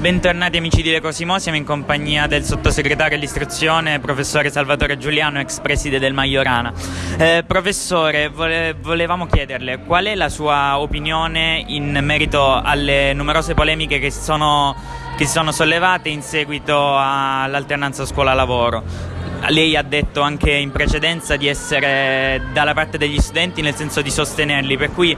Bentornati amici di Le Cosimo, siamo in compagnia del sottosegretario all'istruzione, professore Salvatore Giuliano, ex preside del Maiorana. Eh, professore, vole volevamo chiederle qual è la sua opinione in merito alle numerose polemiche che sono, che sono sollevate in seguito all'alternanza scuola-lavoro. Lei ha detto anche in precedenza di essere dalla parte degli studenti nel senso di sostenerli, per cui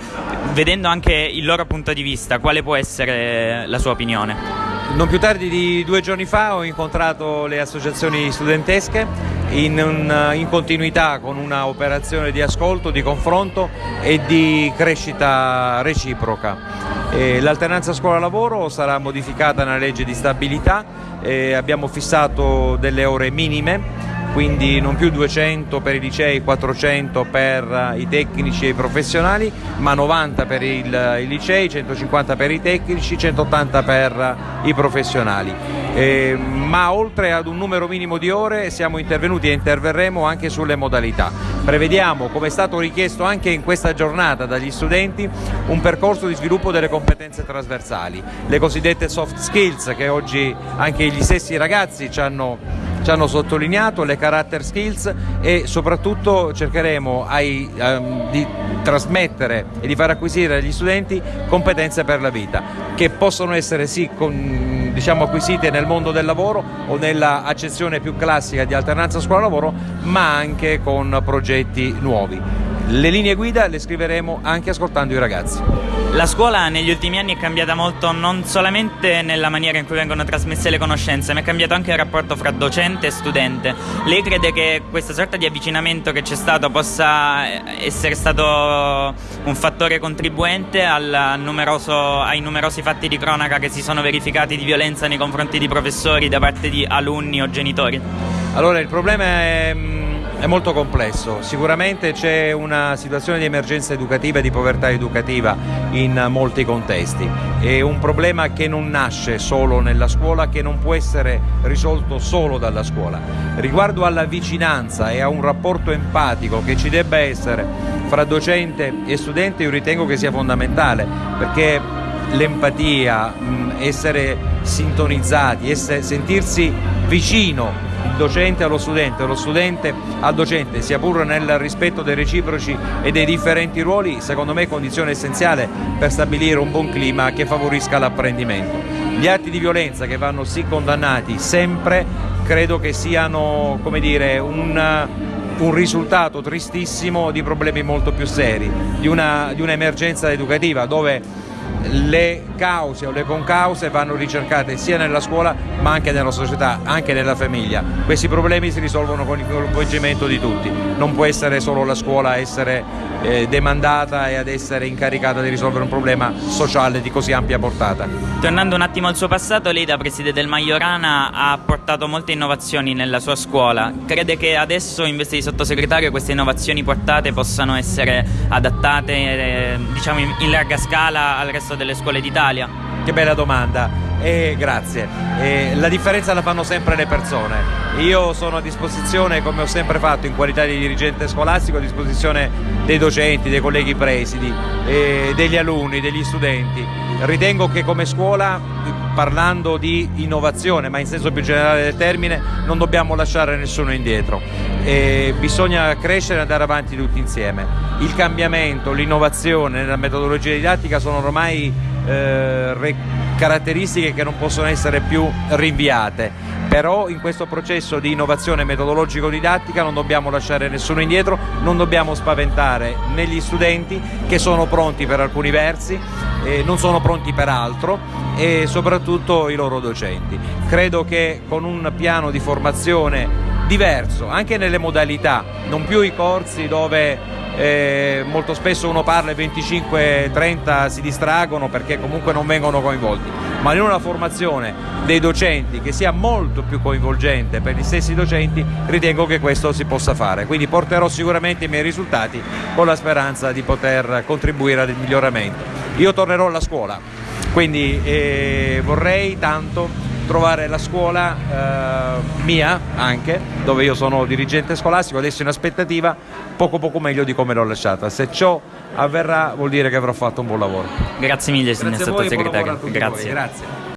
vedendo anche il loro punto di vista, quale può essere la sua opinione? Non più tardi di due giorni fa ho incontrato le associazioni studentesche in, un, in continuità con una operazione di ascolto, di confronto e di crescita reciproca. L'alternanza scuola-lavoro sarà modificata nella legge di stabilità, abbiamo fissato delle ore minime quindi non più 200 per i licei, 400 per i tecnici e i professionali, ma 90 per i licei, 150 per i tecnici, 180 per i professionali. Eh, ma oltre ad un numero minimo di ore siamo intervenuti e interverremo anche sulle modalità. Prevediamo, come è stato richiesto anche in questa giornata dagli studenti, un percorso di sviluppo delle competenze trasversali, le cosiddette soft skills che oggi anche gli stessi ragazzi ci hanno ci hanno sottolineato le character skills e soprattutto cercheremo ai, um, di trasmettere e di far acquisire agli studenti competenze per la vita che possono essere sì con, diciamo, acquisite nel mondo del lavoro o nella accezione più classica di alternanza scuola-lavoro ma anche con progetti nuovi. Le linee guida le scriveremo anche ascoltando i ragazzi. La scuola negli ultimi anni è cambiata molto non solamente nella maniera in cui vengono trasmesse le conoscenze, ma è cambiato anche il rapporto fra docente e studente. Lei crede che questa sorta di avvicinamento che c'è stato possa essere stato un fattore contribuente numeroso, ai numerosi fatti di cronaca che si sono verificati di violenza nei confronti di professori da parte di alunni o genitori? Allora, il problema è è molto complesso, sicuramente c'è una situazione di emergenza educativa e di povertà educativa in molti contesti, è un problema che non nasce solo nella scuola, che non può essere risolto solo dalla scuola. Riguardo alla vicinanza e a un rapporto empatico che ci debba essere fra docente e studente io ritengo che sia fondamentale perché l'empatia, essere sintonizzati, essere, sentirsi vicino docente allo studente, lo studente al docente, sia pur nel rispetto dei reciproci e dei differenti ruoli, secondo me è condizione essenziale per stabilire un buon clima che favorisca l'apprendimento. Gli atti di violenza che vanno sì condannati sempre, credo che siano dire, un, un risultato tristissimo di problemi molto più seri, di un'emergenza un educativa dove le cause o le concause vanno ricercate sia nella scuola ma anche nella società, anche nella famiglia. Questi problemi si risolvono con il coinvolgimento di tutti, non può essere solo la scuola a essere eh, demandata e ad essere incaricata di risolvere un problema sociale di così ampia portata. Tornando un attimo al suo passato, lei da Presidente del Maiorana ha portato molte innovazioni nella sua scuola. Crede che adesso in veste di sottosegretario queste innovazioni portate possano essere adattate eh, diciamo in larga scala al resto delle scuole d'Italia? Che bella domanda. Eh, grazie. Eh, la differenza la fanno sempre le persone. Io sono a disposizione, come ho sempre fatto in qualità di dirigente scolastico, a disposizione dei docenti, dei colleghi presidi, degli alunni, degli studenti. Ritengo che come scuola, parlando di innovazione, ma in senso più generale del termine, non dobbiamo lasciare nessuno indietro. bisogna crescere e andare avanti tutti insieme. Il cambiamento, l'innovazione nella metodologia didattica sono ormai eh, caratteristiche che non possono essere più rinviate, però in questo processo di innovazione metodologico-didattica non dobbiamo lasciare nessuno indietro, non dobbiamo spaventare né gli studenti che sono pronti per alcuni versi, eh, non sono pronti per altro e soprattutto i loro docenti. Credo che con un piano di formazione diverso, anche nelle modalità, non più i corsi dove eh, molto spesso uno parla e 25-30 si distraggono perché comunque non vengono coinvolti, ma in una formazione dei docenti che sia molto più coinvolgente per gli stessi docenti ritengo che questo si possa fare, quindi porterò sicuramente i miei risultati con la speranza di poter contribuire al miglioramento. Io tornerò alla scuola, quindi eh, vorrei tanto trovare la scuola eh, mia anche, dove io sono dirigente scolastico, adesso in aspettativa poco poco meglio di come l'ho lasciata. Se ciò avverrà vuol dire che avrò fatto un buon lavoro. Grazie mille signor sottosegretario. Grazie. Grazie.